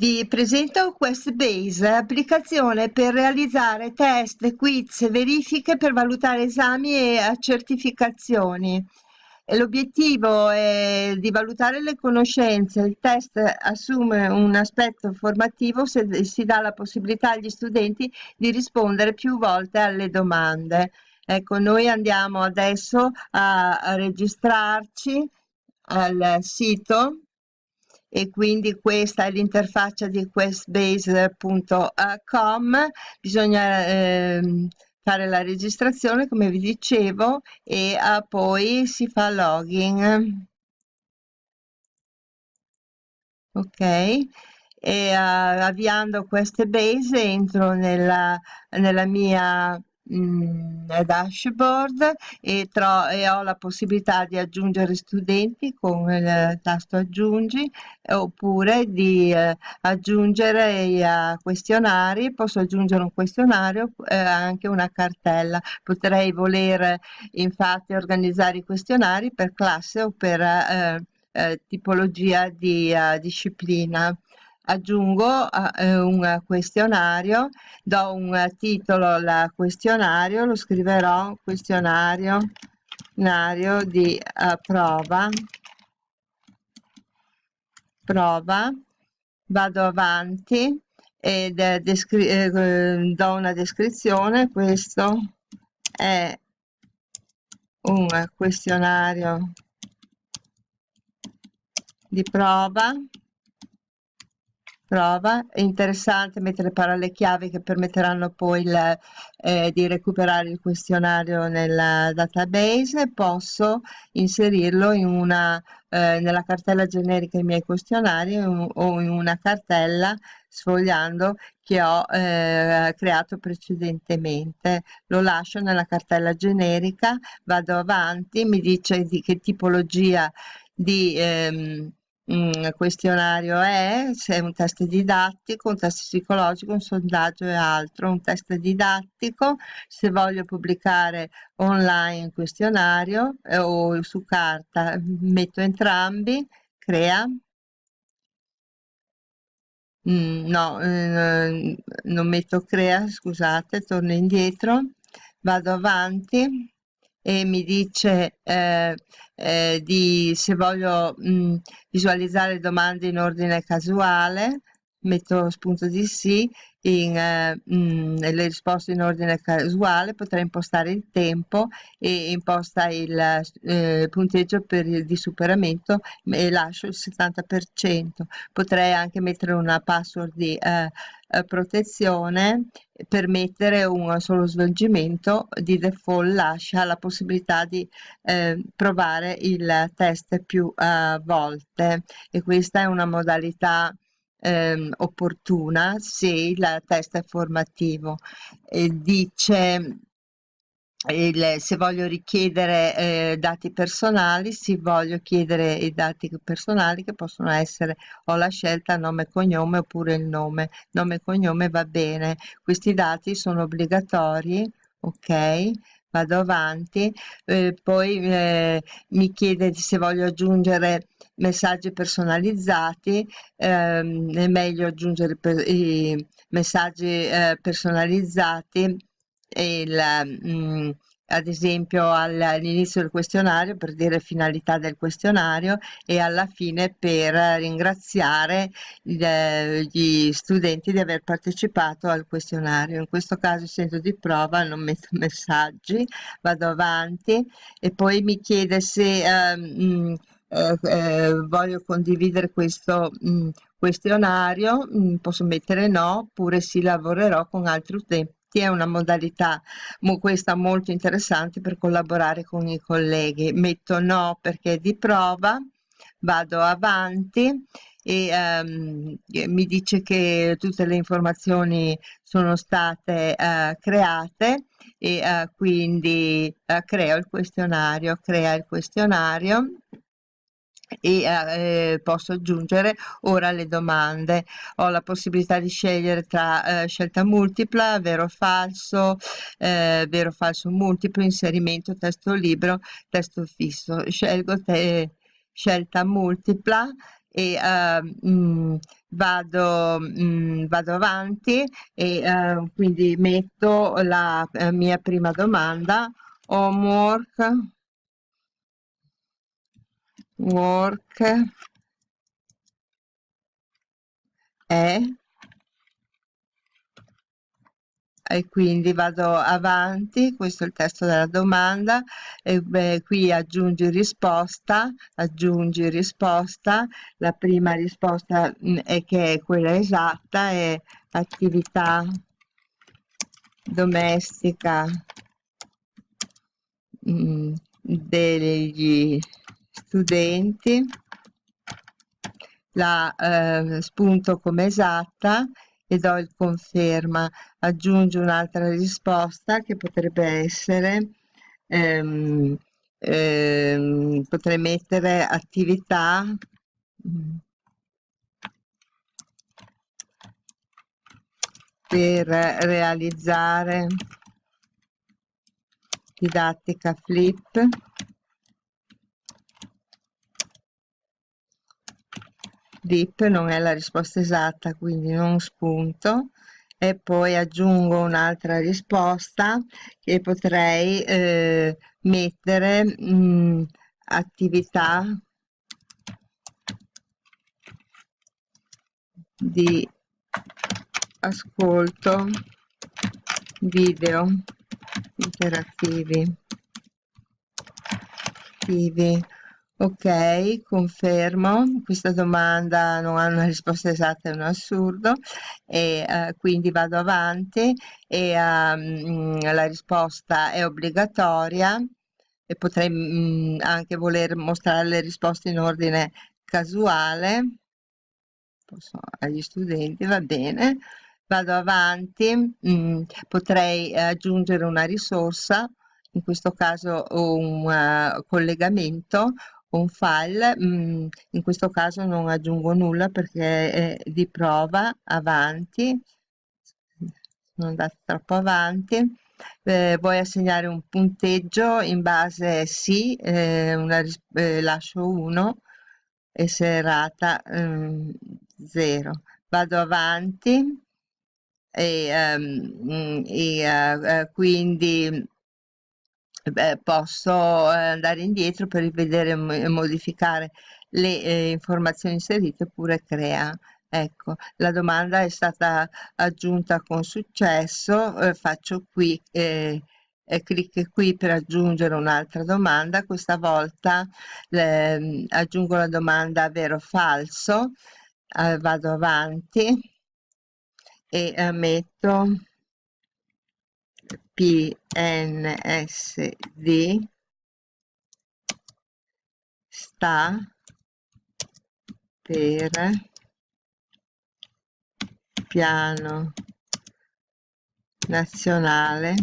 Vi presento QuestBase, applicazione per realizzare test, quiz, verifiche per valutare esami e certificazioni. L'obiettivo è di valutare le conoscenze, il test assume un aspetto formativo se si dà la possibilità agli studenti di rispondere più volte alle domande. Ecco, noi andiamo adesso a, registrarci al sito e quindi questa è l'interfaccia di questbase.com bisogna eh, fare la registrazione come vi dicevo e uh, poi si fa login. Ok. E uh, avviando queste base entro nella, nella mia mh, dashboard e, e, ho la possibilità di aggiungere studenti con il tasto aggiungi oppure di eh, aggiungere i uh, questionari posso aggiungere un questionario eh, anche una cartella. Potrei voler infatti organizzare i questionari per classe o per eh, eh tipologia di uh, disciplina aggiungo eh, un questionario, do un titolo al questionario, lo scriverò questionario di uh, prova, prova, vado avanti ed eh, eh, do una descrizione, questo è un questionario di prova prova. È interessante mettere parole chiave che permetteranno poi il, eh, di recuperare il questionario nella database. Posso inserirlo in una, eh, nella cartella generica i miei questionari o in una cartella sfogliando che ho eh, creato precedentemente. Lo lascio nella cartella generica, vado avanti, mi dice di che tipologia di ehm, un questionario è, se è un test didattico, un test psicologico, un sondaggio e altro, un test didattico, se voglio pubblicare online il questionario eh, o su carta, metto entrambi, crea. Mm, no, eh, non metto crea, scusate, torno indietro, vado avanti e mi dice eh, eh, di se voglio mh, visualizzare domande in ordine casuale metto spunto di sì in eh, mh, le risposte in ordine casuale potrei impostare il tempo e imposta il eh, punteggio per il di superamento e lascio il 70% potrei anche mettere una password di eh, eh, protezione permettere un solo svolgimento di default lascia la possibilità di eh, provare il test più eh, volte e questa è una modalità eh, opportuna se il test è formativo. E dice il, se voglio richiedere eh, dati personali, si voglio chiedere i dati personali che possono essere, ho la scelta nome e cognome oppure il nome, nome e cognome va bene, questi dati sono obbligatori, ok, vado avanti, eh, poi eh, mi chiede se voglio aggiungere messaggi personalizzati, ehm, è meglio aggiungere per, i messaggi eh, personalizzati il, mh, mm, ad esempio all'inizio del questionario per dire finalità del questionario e alla fine per ringraziare gli studenti di aver partecipato al questionario. In questo caso essendo di prova non metto messaggi, vado avanti e poi mi chiede se um, eh, eh, voglio condividere questo mh, questionario, mh, posso mettere no, oppure sì lavorerò con altri utenti è una modalità questa molto interessante per collaborare con i colleghi. Metto no perché è di prova, vado avanti e um, mi dice che tutte le informazioni sono state uh, create e uh, quindi uh, creo il questionario, crea il questionario e eh, posso aggiungere ora le domande. Ho la possibilità di scegliere tra eh, scelta multipla vero o falso eh, vero o falso multiplo inserimento testo libero testo fisso. Scelgo te, scelta multipla e uh, vado, mh, vado avanti e uh, quindi metto la uh, mia prima domanda. Homework work è e quindi vado avanti, questo è il testo della domanda, e beh, qui aggiungi risposta, aggiungi risposta, la prima risposta mm, è che è quella esatta, è attività domestica mh, mm, degli studenti, la eh, spunto come esatta e do il conferma, aggiungo un'altra risposta che potrebbe essere, ehm, ehm, potrei mettere attività per realizzare didattica flip dip non è la risposta esatta quindi non spunto. E poi aggiungo un'altra risposta che potrei eh, mettere mh, mm, attività di ascolto video interattivi Ok, confermo, questa domanda non ha una risposta esatta, è un assurdo. E uh, quindi vado avanti. E um, la risposta è obbligatoria. E potrei um, anche voler mostrare le risposte in ordine casuale. Posso, agli studenti, va bene, vado avanti, um, potrei aggiungere una risorsa in questo caso un uh, collegamento un file, mm, in questo caso non aggiungo nulla perché è di prova, avanti, sono andata troppo avanti, eh, vuoi assegnare un punteggio in base sì, eh, una, eh, lascio 1 e se errata 0. Mm, Vado avanti. E, um, e uh, quindi Beh, posso eh, andare indietro per rivedere e modificare le eh, informazioni inserite oppure crea. Ecco, la domanda è stata aggiunta con successo, eh, faccio qui, eh, clic qui per aggiungere un'altra domanda, questa volta eh, aggiungo la domanda vero o falso, eh, vado avanti e metto PNSD sta per piano nazionale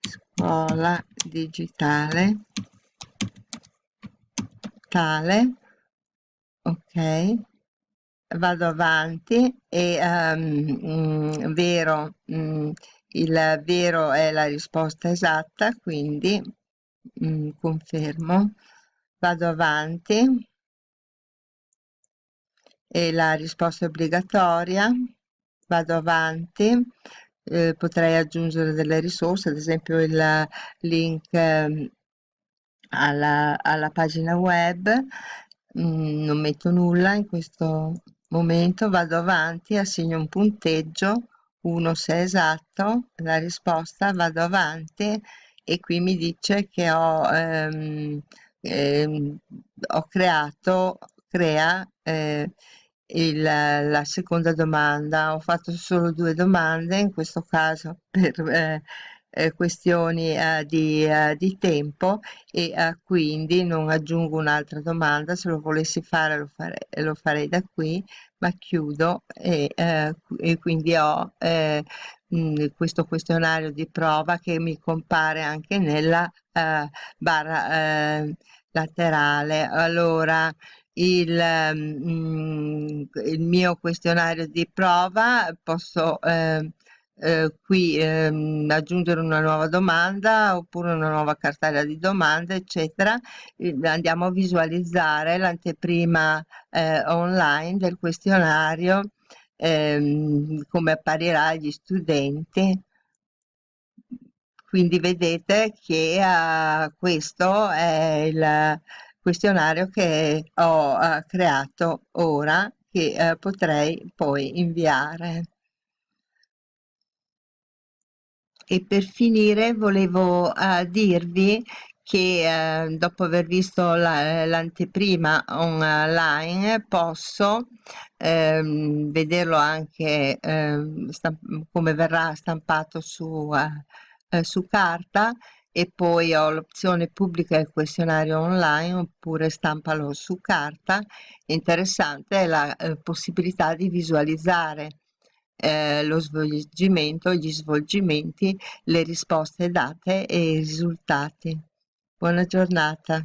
scuola digitale tale ok vado avanti e um, vero, um, il vero è la risposta esatta, quindi um, confermo, vado avanti. E la risposta è obbligatoria, vado avanti, eh, potrei aggiungere delle risorse, ad esempio il link eh, alla, alla pagina web, mm, non metto nulla in questo momento vado avanti, assegno un punteggio, 1 se è esatto, la risposta vado avanti. E qui mi dice che ho, ehm, ehm, ho creato, crea eh, il, la seconda domanda, ho fatto solo due domande, in questo caso per eh, eh, questioni eh, di, eh, di, tempo e eh, quindi non aggiungo un'altra domanda, se lo volessi fare lo, fare, lo farei da qui, ma chiudo e, eh, e quindi ho eh, mh, questo questionario di prova che mi compare anche nella barra laterale. Allora, il, mh, il, mio questionario di prova posso eh, eh, qui ehm, aggiungere una nuova domanda oppure una nuova cartella di domande eccetera. Eh, andiamo a visualizzare l'anteprima eh, online del questionario ehm, come apparirà agli studenti. Quindi vedete che uh, questo è il questionario che ho uh, creato ora che uh, potrei poi inviare e per finire volevo uh, dirvi che uh, dopo aver visto l'anteprima la, online posso ehm, vederlo anche ehm, come verrà stampato su, uh, su carta. E poi ho l'opzione pubblica il questionario online oppure stampalo su carta. Interessante è la eh, possibilità di visualizzare eh, lo svolgimento, gli svolgimenti, le risposte date e i risultati. Buona giornata.